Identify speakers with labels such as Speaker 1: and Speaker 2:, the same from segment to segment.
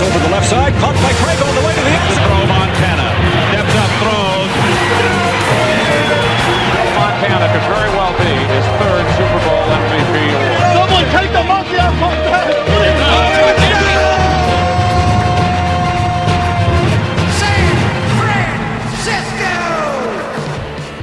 Speaker 1: Over the left side, caught by Craig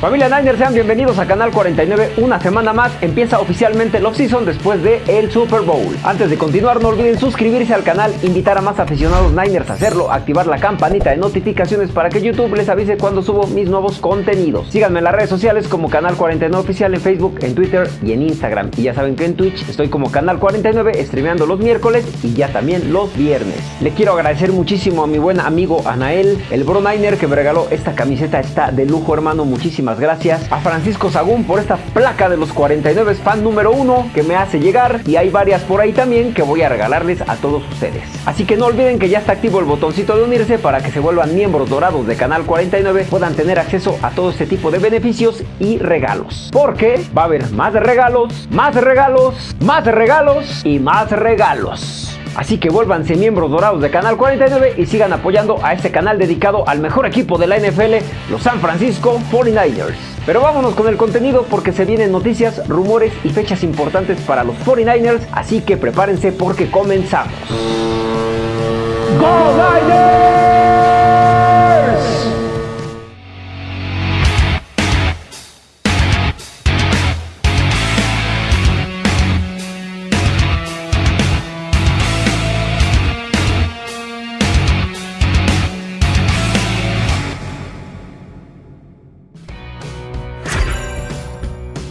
Speaker 2: Familia Niners, sean bienvenidos a Canal 49. Una semana más empieza oficialmente el off-season después de el Super Bowl. Antes de continuar, no olviden suscribirse al canal, invitar a más aficionados Niners a hacerlo, activar la campanita de notificaciones para que YouTube les avise cuando subo mis nuevos contenidos. Síganme en las redes sociales como Canal 49 Oficial en Facebook, en Twitter y en Instagram. Y ya saben que en Twitch estoy como Canal 49 streameando los miércoles y ya también los viernes. Le quiero agradecer muchísimo a mi buen amigo Anael, el Bro Niner que me regaló esta camiseta, está de lujo hermano, muchísimas gracias a Francisco Sagún por esta placa de los 49 fan número uno que me hace llegar y hay varias por ahí también que voy a regalarles a todos ustedes. Así que no olviden que ya está activo el botoncito de unirse para que se vuelvan miembros dorados de Canal 49, puedan tener acceso a todo este tipo de beneficios y regalos. Porque va a haber más regalos, más regalos, más regalos y más regalos. Así que vuélvanse miembros dorados de Canal 49 y sigan apoyando a este canal dedicado al mejor equipo de la NFL, los San Francisco 49ers. Pero vámonos con el contenido porque se vienen noticias, rumores y fechas importantes para los 49ers, así que prepárense porque comenzamos. ¡Go Niners!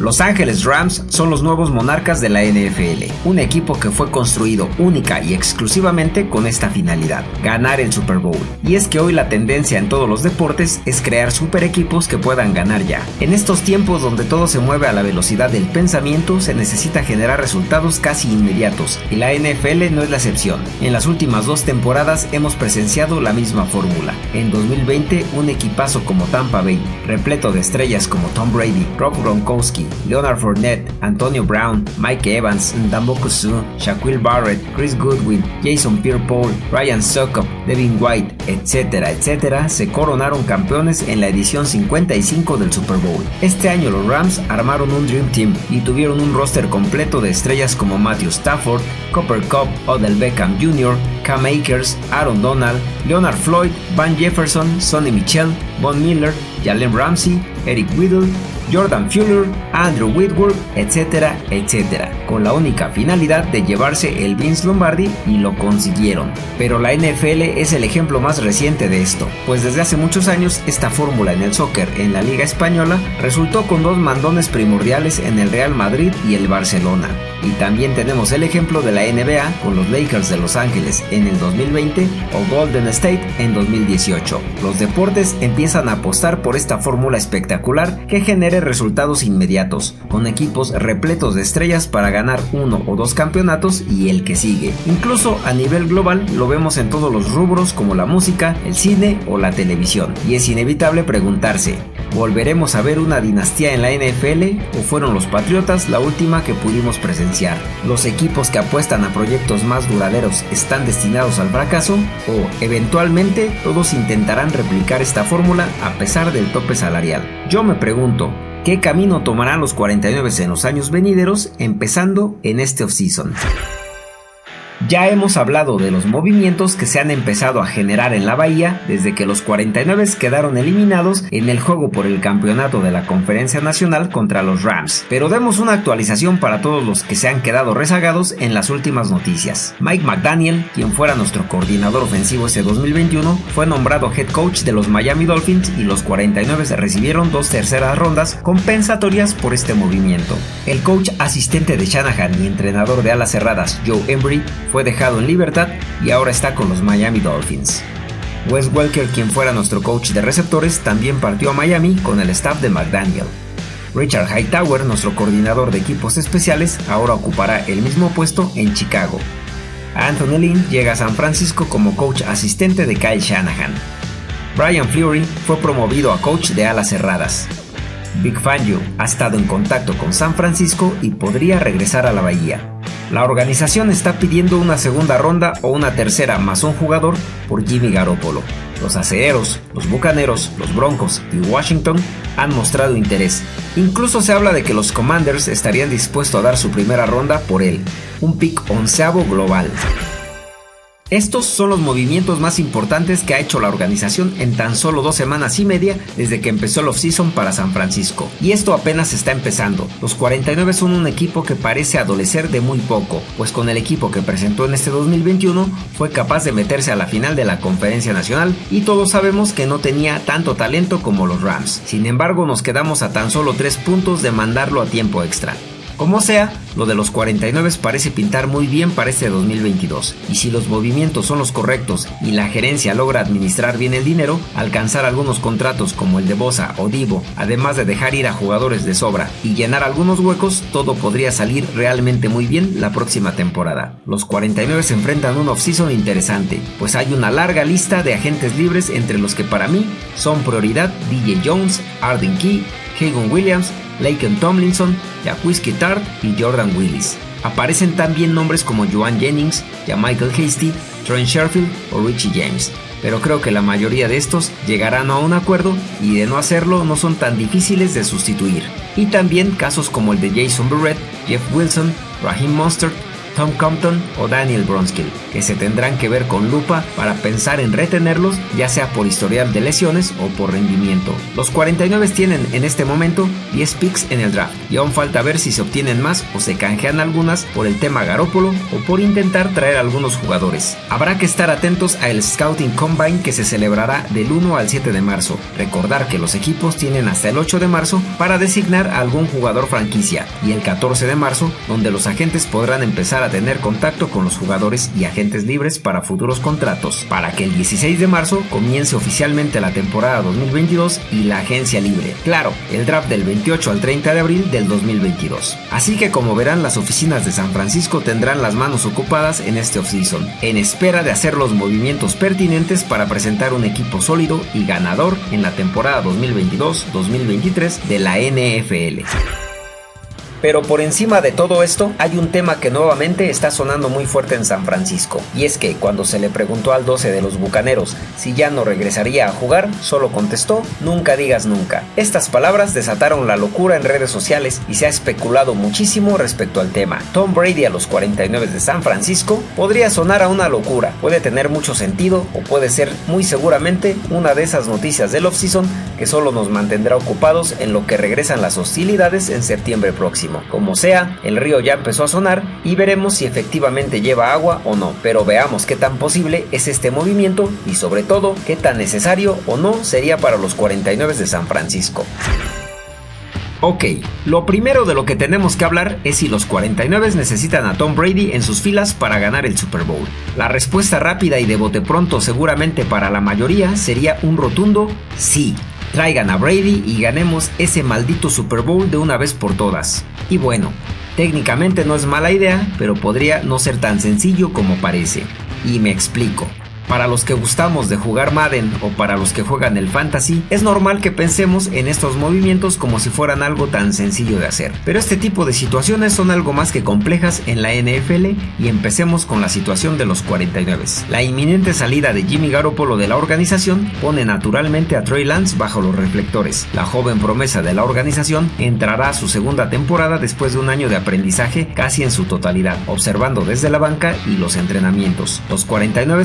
Speaker 3: Los Ángeles Rams son los nuevos monarcas de la NFL, un equipo que fue construido única y exclusivamente con esta finalidad, ganar el Super Bowl. Y es que hoy la tendencia en todos los deportes es crear super equipos que puedan ganar ya. En estos tiempos donde todo se mueve a la velocidad del pensamiento, se necesita generar resultados casi inmediatos, y la NFL no es la excepción. En las últimas dos temporadas hemos presenciado la misma fórmula. En 2020, un equipazo como Tampa Bay, repleto de estrellas como Tom Brady, Rob Gronkowski, Leonard Fournette, Antonio Brown, Mike Evans, Ndamboku Suh, Shaquille Barrett, Chris Goodwin, Jason Pierre-Paul, Ryan Suckup, Devin White, etcétera, etcétera, se coronaron campeones en la edición 55 del Super Bowl. Este año los Rams armaron un Dream Team y tuvieron un roster completo de estrellas como Matthew Stafford, Copper Cup, Odell Beckham Jr., Cam Akers, Aaron Donald, Leonard Floyd, Van Jefferson, Sonny Michel, Von Miller, Jalen Ramsey, Eric Whittle, Jordan Fuller, Andrew Whitworth, etcétera, etcétera, con la única finalidad de llevarse el Vince Lombardi y lo consiguieron. Pero la NFL es el ejemplo más reciente de esto, pues desde hace muchos años esta fórmula en el soccer en la Liga Española resultó con dos mandones primordiales en el Real Madrid y el Barcelona. Y también tenemos el ejemplo de la NBA con los Lakers de Los Ángeles en el 2020 o Golden State en 2018. Los deportes empiezan a apostar por esta fórmula espectacular que resultados inmediatos, con equipos repletos de estrellas para ganar uno o dos campeonatos y el que sigue. Incluso a nivel global lo vemos en todos los rubros como la música, el cine o la televisión. Y es inevitable preguntarse, ¿volveremos a ver una dinastía en la NFL o fueron los Patriotas la última que pudimos presenciar? ¿Los equipos que apuestan a proyectos más duraderos están destinados al fracaso? ¿O eventualmente todos intentarán replicar esta fórmula a pesar del tope salarial? Yo me pregunto, ¿qué camino tomarán los 49 en los años venideros empezando en este offseason? Ya hemos hablado de los movimientos que se han empezado a generar en la bahía desde que los 49 quedaron eliminados en el juego por el campeonato de la Conferencia Nacional contra los Rams. Pero demos una actualización para todos los que se han quedado rezagados en las últimas noticias. Mike McDaniel, quien fuera nuestro coordinador ofensivo ese 2021, fue nombrado head coach de los Miami Dolphins y los 49 recibieron dos terceras rondas compensatorias por este movimiento. El coach asistente de Shanahan y entrenador de alas cerradas Joe Embry fue dejado en libertad y ahora está con los Miami Dolphins. Wes Welker, quien fuera nuestro coach de receptores, también partió a Miami con el staff de McDaniel. Richard Hightower, nuestro coordinador de equipos especiales, ahora ocupará el mismo puesto en Chicago. Anthony Lynn llega a San Francisco como coach asistente de Kyle Shanahan. Brian Fleury fue promovido a coach de alas cerradas. Big Fangio ha estado en contacto con San Francisco y podría regresar a la bahía. La organización está pidiendo una segunda ronda o una tercera más un jugador por Jimmy Garoppolo. Los acereros, los bucaneros, los broncos y Washington han mostrado interés. Incluso se habla de que los Commanders estarían dispuestos a dar su primera ronda por él, un pick onceavo global. Estos son los movimientos más importantes que ha hecho la organización en tan solo dos semanas y media desde que empezó el offseason para San Francisco. Y esto apenas está empezando. Los 49 son un equipo que parece adolecer de muy poco, pues con el equipo que presentó en este 2021 fue capaz de meterse a la final de la Conferencia Nacional y todos sabemos que no tenía tanto talento como los Rams. Sin embargo, nos quedamos a tan solo tres puntos de mandarlo a tiempo extra. Como sea, lo de los 49 parece pintar muy bien para este 2022, y si los movimientos son los correctos y la gerencia logra administrar bien el dinero, alcanzar algunos contratos como el de Bosa o Divo, además de dejar ir a jugadores de sobra y llenar algunos huecos, todo podría salir realmente muy bien la próxima temporada. Los 49 se enfrentan a un offseason interesante, pues hay una larga lista de agentes libres entre los que para mí son prioridad DJ Jones, Arden Key, Hagan Williams, Laken Tomlinson, Whiskey Tart y Jordan Willis. Aparecen también nombres como Joan Jennings, ya Michael Hasty, Trent Sherfield o Richie James, pero creo que la mayoría de estos llegarán a un acuerdo y de no hacerlo no son tan difíciles de sustituir. Y también casos como el de Jason Barrett, Jeff Wilson, Raheem Mostert Tom Compton o Daniel Bronskill, que se tendrán que ver con lupa para pensar en retenerlos, ya sea por historial de lesiones o por rendimiento. Los 49 tienen en este momento 10 picks en el draft y aún falta ver si se obtienen más o se canjean algunas por el tema Garópolo o por intentar traer algunos jugadores. Habrá que estar atentos al Scouting Combine que se celebrará del 1 al 7 de marzo. Recordar que los equipos tienen hasta el 8 de marzo para designar a algún jugador franquicia y el 14 de marzo donde los agentes podrán empezar a tener contacto con los jugadores y agentes libres para futuros contratos, para que el 16 de marzo comience oficialmente la temporada 2022 y la agencia libre. Claro, el draft del 28 al 30 de abril del 2022. Así que como verán, las oficinas de San Francisco tendrán las manos ocupadas en este offseason, en espera de hacer los movimientos pertinentes para presentar un equipo sólido y ganador en la temporada 2022-2023 de la NFL. Pero por encima de todo esto, hay un tema que nuevamente está sonando muy fuerte en San Francisco. Y es que cuando se le preguntó al 12 de los Bucaneros si ya no regresaría a jugar, solo contestó, nunca digas nunca. Estas palabras desataron la locura en redes sociales y se ha especulado muchísimo respecto al tema. Tom Brady a los 49 de San Francisco podría sonar a una locura, puede tener mucho sentido o puede ser muy seguramente una de esas noticias del offseason que solo nos mantendrá ocupados en lo que regresan las hostilidades en septiembre próximo. Como sea, el río ya empezó a sonar y veremos si efectivamente lleva agua o no, pero veamos qué tan posible es este movimiento y sobre todo qué tan necesario o no sería para los 49 de San Francisco. Ok, lo primero de lo que tenemos que hablar es si los 49 necesitan a Tom Brady en sus filas para ganar el Super Bowl. La respuesta rápida y de bote pronto seguramente para la mayoría sería un rotundo sí. Traigan a Brady y ganemos ese maldito Super Bowl de una vez por todas. Y bueno, técnicamente no es mala idea, pero podría no ser tan sencillo como parece. Y me explico. Para los que gustamos de jugar Madden o para los que juegan el Fantasy, es normal que pensemos en estos movimientos como si fueran algo tan sencillo de hacer. Pero este tipo de situaciones son algo más que complejas en la NFL y empecemos con la situación de los 49. La inminente salida de Jimmy Garoppolo de la organización pone naturalmente a Trey Lance bajo los reflectores. La joven promesa de la organización entrará a su segunda temporada después de un año de aprendizaje casi en su totalidad, observando desde la banca y los entrenamientos. Los 49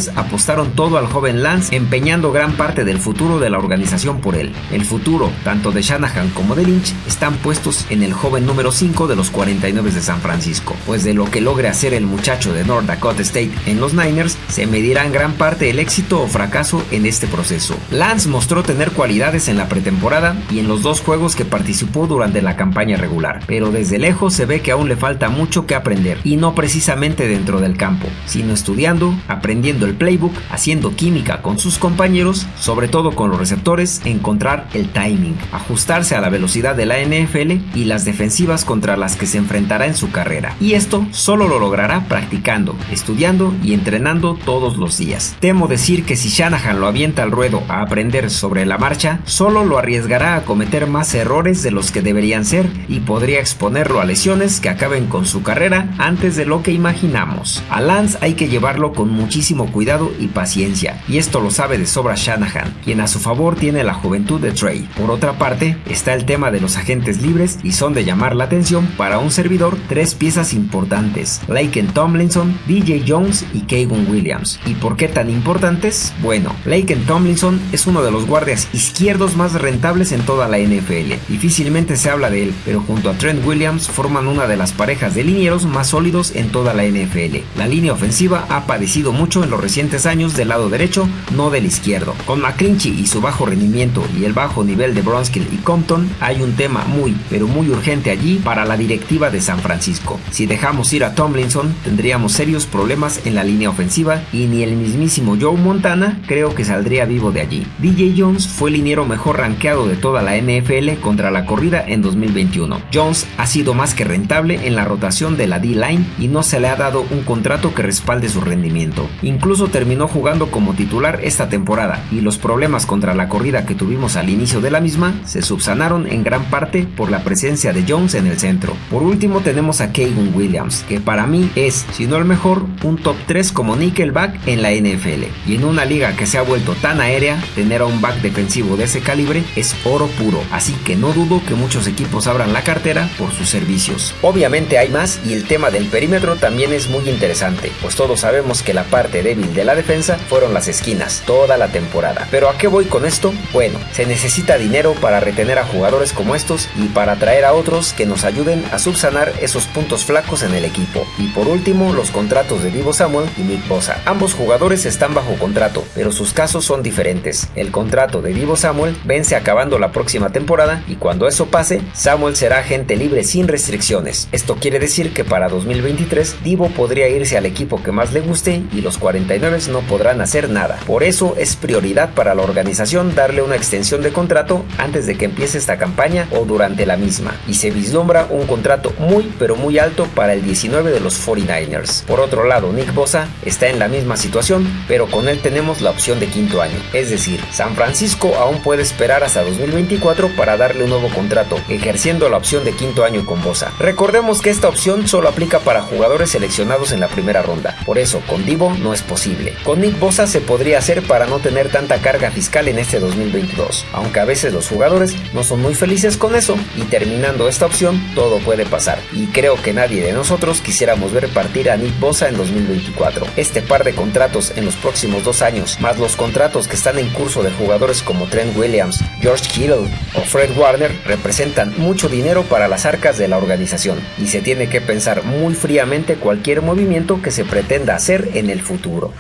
Speaker 3: todo al joven Lance, empeñando gran parte del futuro de la organización por él. El futuro, tanto de Shanahan como de Lynch, están puestos en el joven número 5 de los 49 de San Francisco, pues de lo que logre hacer el muchacho de North Dakota State en los Niners, se medirá en gran parte el éxito o fracaso en este proceso. Lance mostró tener cualidades en la pretemporada y en los dos juegos que participó durante la campaña regular, pero desde lejos se ve que aún le falta mucho que aprender, y no precisamente dentro del campo, sino estudiando, aprendiendo el playbook haciendo química con sus compañeros, sobre todo con los receptores, encontrar el timing, ajustarse a la velocidad de la NFL y las defensivas contra las que se enfrentará en su carrera. Y esto solo lo logrará practicando, estudiando y entrenando todos los días. Temo decir que si Shanahan lo avienta al ruedo a aprender sobre la marcha, solo lo arriesgará a cometer más errores de los que deberían ser y podría exponerlo a lesiones que acaben con su carrera antes de lo que imaginamos. A Lance hay que llevarlo con muchísimo cuidado y paciencia, y esto lo sabe de sobra Shanahan, quien a su favor tiene la juventud de Trey. Por otra parte, está el tema de los agentes libres y son de llamar la atención para un servidor tres piezas importantes, Laken Tomlinson, DJ Jones y Kevin Williams. ¿Y por qué tan importantes? Bueno, Laken Tomlinson es uno de los guardias izquierdos más rentables en toda la NFL. Difícilmente se habla de él, pero junto a Trent Williams forman una de las parejas de linieros más sólidos en toda la NFL. La línea ofensiva ha padecido mucho en los recientes años del lado derecho, no del izquierdo. Con McClinchy y su bajo rendimiento y el bajo nivel de Bronskill y Compton, hay un tema muy, pero muy urgente allí para la directiva de San Francisco. Si dejamos ir a Tomlinson, tendríamos serios problemas en la línea ofensiva y ni el mismísimo Joe Montana creo que saldría vivo de allí. DJ Jones fue el liniero mejor rankeado de toda la NFL contra la corrida en 2021. Jones ha sido más que rentable en la rotación de la D-line y no se le ha dado un contrato que respalde su rendimiento. Incluso terminó jugando como titular esta temporada y los problemas contra la corrida que tuvimos al inicio de la misma se subsanaron en gran parte por la presencia de Jones en el centro. Por último tenemos a Kevin Williams, que para mí es, si no el mejor, un top 3 como nickelback en la NFL. Y en una liga que se ha vuelto tan aérea, tener a un back defensivo de ese calibre es oro puro, así que no dudo que muchos equipos abran la cartera por sus servicios. Obviamente hay más y el tema del perímetro también es muy interesante, pues todos sabemos que la parte débil de la defensa fueron las esquinas toda la temporada. Pero ¿a qué voy con esto? Bueno, se necesita dinero para retener a jugadores como estos y para traer a otros que nos ayuden a subsanar esos puntos flacos en el equipo. Y por último, los contratos de Divo Samuel y Nick Bosa. Ambos jugadores están bajo contrato, pero sus casos son diferentes. El contrato de Divo Samuel vence acabando la próxima temporada y cuando eso pase, Samuel será agente libre sin restricciones. Esto quiere decir que para 2023 Divo podría irse al equipo que más le guste y los 49 no podrán hacer nada. Por eso es prioridad para la organización darle una extensión de contrato antes de que empiece esta campaña o durante la misma. Y se vislumbra un contrato muy pero muy alto para el 19 de los 49ers. Por otro lado, Nick Bosa está en la misma situación, pero con él tenemos la opción de quinto año. Es decir, San Francisco aún puede esperar hasta 2024 para darle un nuevo contrato, ejerciendo la opción de quinto año con Bosa. Recordemos que esta opción solo aplica para jugadores seleccionados en la primera ronda, por eso con Divo no es posible. Nick Bosa se podría hacer para no tener tanta carga fiscal en este 2022, aunque a veces los jugadores no son muy felices con eso y terminando esta opción todo puede pasar. Y creo que nadie de nosotros quisiéramos ver partir a Nick Bosa en 2024. Este par de contratos en los próximos dos años, más los contratos que están en curso de jugadores como Trent Williams, George Kittle o Fred Warner, representan mucho dinero para las arcas de la organización y se tiene que pensar muy fríamente cualquier movimiento que se pretenda hacer en el futuro.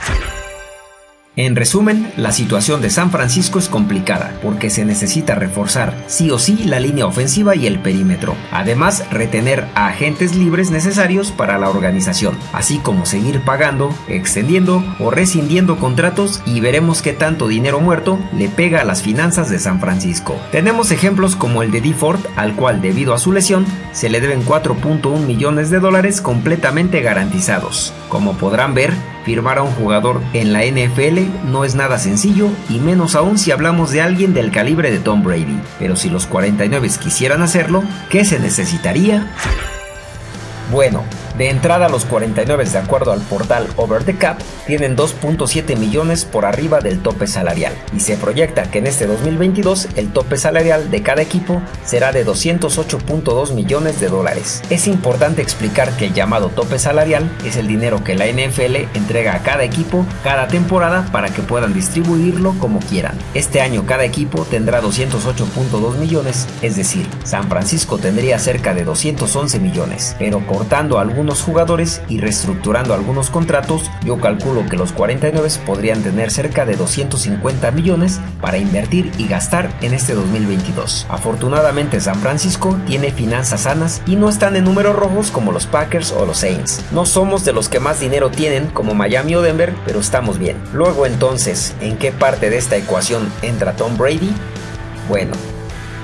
Speaker 3: En resumen, la situación de San Francisco es complicada porque se necesita reforzar sí o sí la línea ofensiva y el perímetro, además retener a agentes libres necesarios para la organización, así como seguir pagando, extendiendo o rescindiendo contratos y veremos qué tanto dinero muerto le pega a las finanzas de San Francisco. Tenemos ejemplos como el de DeFord, al cual debido a su lesión se le deben 4.1 millones de dólares completamente garantizados. Como podrán ver, firmar a un jugador en la NFL no es nada sencillo y menos aún si hablamos de alguien del calibre de Tom Brady. Pero si los 49 quisieran hacerlo, ¿qué se necesitaría? Bueno, de entrada, los 49, de acuerdo al portal Over the Cap, tienen 2.7 millones por arriba del tope salarial y se proyecta que en este 2022 el tope salarial de cada equipo será de 208.2 millones de dólares. Es importante explicar que el llamado tope salarial es el dinero que la NFL entrega a cada equipo cada temporada para que puedan distribuirlo como quieran. Este año cada equipo tendrá 208.2 millones, es decir, San Francisco tendría cerca de 211 millones, pero cortando algunos algunos jugadores y reestructurando algunos contratos, yo calculo que los 49 podrían tener cerca de 250 millones para invertir y gastar en este 2022. Afortunadamente San Francisco tiene finanzas sanas y no están en números rojos como los Packers o los Saints. No somos de los que más dinero tienen como Miami o Denver, pero estamos bien. Luego entonces, ¿en qué parte de esta ecuación entra Tom Brady? Bueno,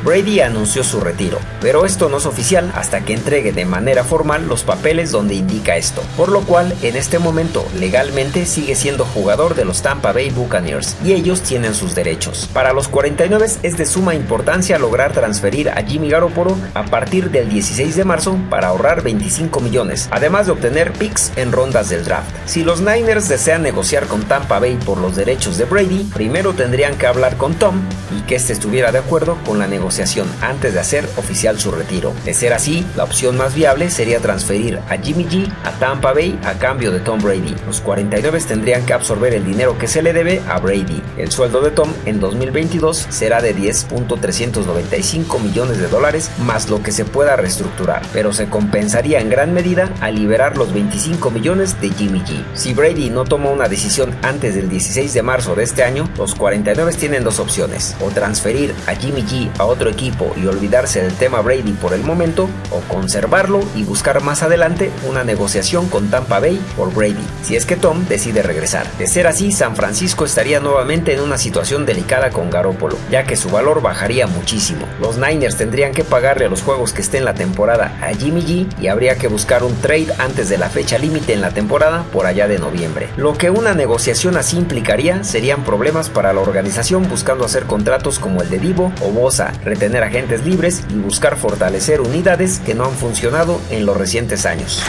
Speaker 3: Brady anunció su retiro, pero esto no es oficial hasta que entregue de manera formal los papeles donde indica esto, por lo cual en este momento legalmente sigue siendo jugador de los Tampa Bay Buccaneers y ellos tienen sus derechos. Para los 49 es de suma importancia lograr transferir a Jimmy Garoppolo a partir del 16 de marzo para ahorrar 25 millones, además de obtener picks en rondas del draft. Si los Niners desean negociar con Tampa Bay por los derechos de Brady, primero tendrían que hablar con Tom y que éste estuviera de acuerdo con la negociación antes de hacer oficial su retiro. De ser así, la opción más viable sería transferir a Jimmy G a Tampa Bay a cambio de Tom Brady. Los 49 tendrían que absorber el dinero que se le debe a Brady. El sueldo de Tom en 2022 será de 10.395 millones de dólares más lo que se pueda reestructurar, pero se compensaría en gran medida al liberar los 25 millones de Jimmy G. Si Brady no toma una decisión antes del 16 de marzo de este año, los 49 tienen dos opciones, o transferir a Jimmy G a otro equipo y olvidarse del tema Brady por el momento o conservarlo y buscar más adelante una negociación con Tampa Bay por Brady, si es que Tom decide regresar. De ser así, San Francisco estaría nuevamente en una situación delicada con Garoppolo, ya que su valor bajaría muchísimo. Los Niners tendrían que pagarle a los juegos que estén en la temporada a Jimmy G y habría que buscar un trade antes de la fecha límite en la temporada por allá de noviembre. Lo que una negociación así implicaría serían problemas para la organización buscando hacer contratos como el de Divo o Bosa, tener agentes libres y buscar fortalecer unidades que no han funcionado en los recientes años.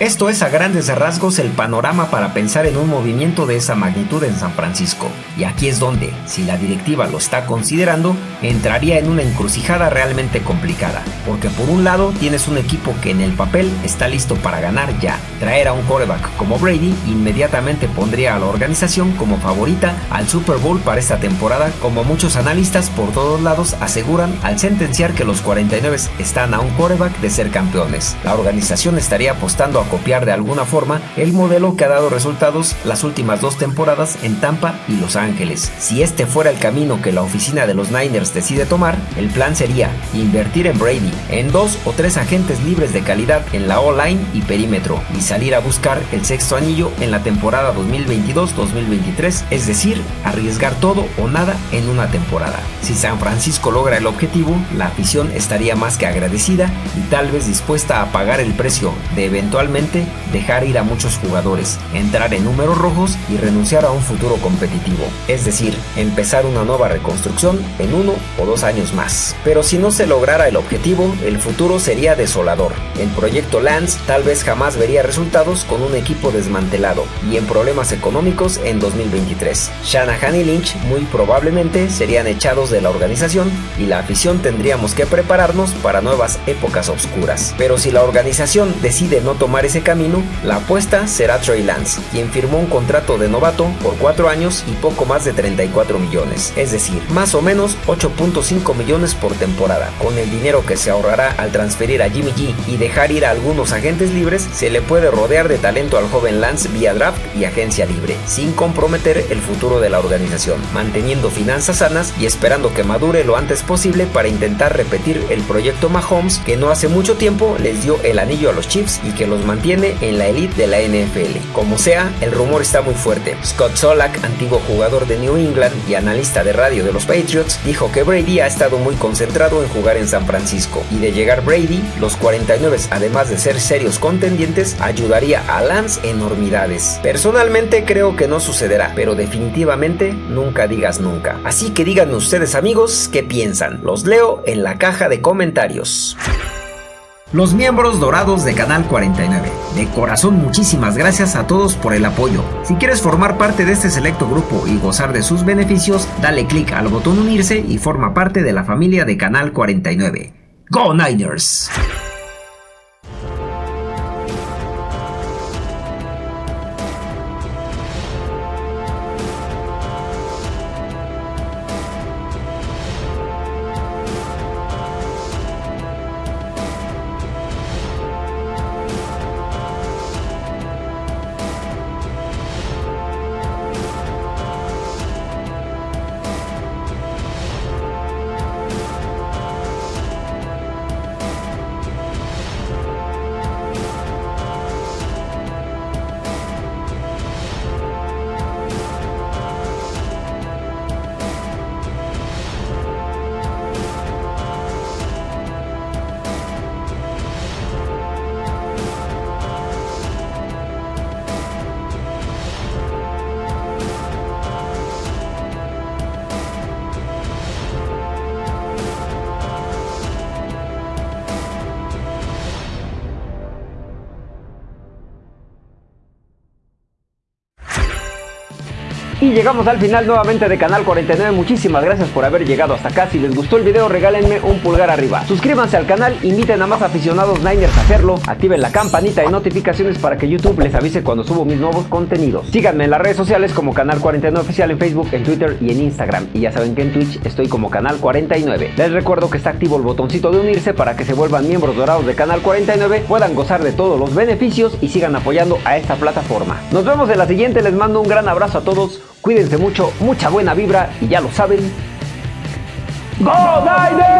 Speaker 3: Esto es a grandes rasgos el panorama para pensar en un movimiento de esa magnitud en San Francisco. Y aquí es donde, si la directiva lo está considerando, entraría en una encrucijada realmente complicada. Porque por un lado tienes un equipo que en el papel está listo para ganar ya. Traer a un quarterback como Brady inmediatamente pondría a la organización como favorita al Super Bowl para esta temporada, como muchos analistas por todos lados aseguran al sentenciar que los 49 están a un quarterback de ser campeones. La organización estaría apostando a copiar de alguna forma el modelo que ha dado resultados las últimas dos temporadas en Tampa y Los Ángeles. Si este fuera el camino que la oficina de los Niners decide tomar, el plan sería invertir en Brady, en dos o tres agentes libres de calidad en la O-line y perímetro, y salir a buscar el sexto anillo en la temporada 2022-2023, es decir, arriesgar todo o nada en una temporada. Si San Francisco logra el objetivo, la afición estaría más que agradecida y tal vez dispuesta a pagar el precio de eventualmente dejar ir a muchos jugadores, entrar en números rojos y renunciar a un futuro competitivo, es decir, empezar una nueva reconstrucción en uno o dos años más. Pero si no se lograra el objetivo, el futuro sería desolador. El proyecto Lance tal vez jamás vería resultados con un equipo desmantelado y en problemas económicos en 2023. Shanahan y Lynch muy probablemente serían echados de la organización y la afición tendríamos que prepararnos para nuevas épocas oscuras. Pero si la organización decide no tomar ese camino, la apuesta será Trey Lance, quien firmó un contrato de novato por 4 años y poco más de 34 millones, es decir, más o menos 8.5 millones por temporada. Con el dinero que se ahorrará al transferir a Jimmy G y dejar ir a algunos agentes libres, se le puede rodear de talento al joven Lance vía draft y agencia libre, sin comprometer el futuro de la organización, manteniendo finanzas sanas y esperando que madure lo antes posible para intentar repetir el proyecto Mahomes que no hace mucho tiempo les dio el anillo a los Chiefs y que los mantiene en la elite de la NFL. Como sea, el rumor está muy fuerte. Scott Solak, antiguo jugador de New England y analista de radio de los Patriots, dijo que Brady ha estado muy concentrado en jugar en San Francisco y de llegar Brady, los 49 además de ser serios contendientes, ayudaría a Lance enormidades. Personalmente creo que no sucederá, pero definitivamente nunca digas nunca. Así que díganme ustedes amigos qué piensan. Los leo en la caja de comentarios los miembros dorados de Canal 49. De corazón muchísimas gracias a todos por el apoyo. Si quieres formar parte de este selecto grupo y gozar de sus beneficios, dale click al botón unirse y forma parte de la familia de Canal 49. ¡Go Niners! Llegamos al final nuevamente de Canal 49. Muchísimas gracias por haber llegado hasta acá. Si les gustó el video, regálenme un pulgar arriba. Suscríbanse al canal, inviten a más aficionados Niners a hacerlo. Activen la campanita de notificaciones para que YouTube les avise cuando subo mis nuevos contenidos. Síganme en las redes sociales como Canal 49 Oficial en Facebook, en Twitter y en Instagram. Y ya saben que en Twitch estoy como Canal 49. Les recuerdo que está activo el botoncito de unirse para que se vuelvan miembros dorados de Canal 49, puedan gozar de todos los beneficios y sigan apoyando a esta plataforma. Nos vemos en la siguiente, les mando un gran abrazo a todos. Cuídense mucho, mucha buena vibra y ya lo saben. ¡Go Niners!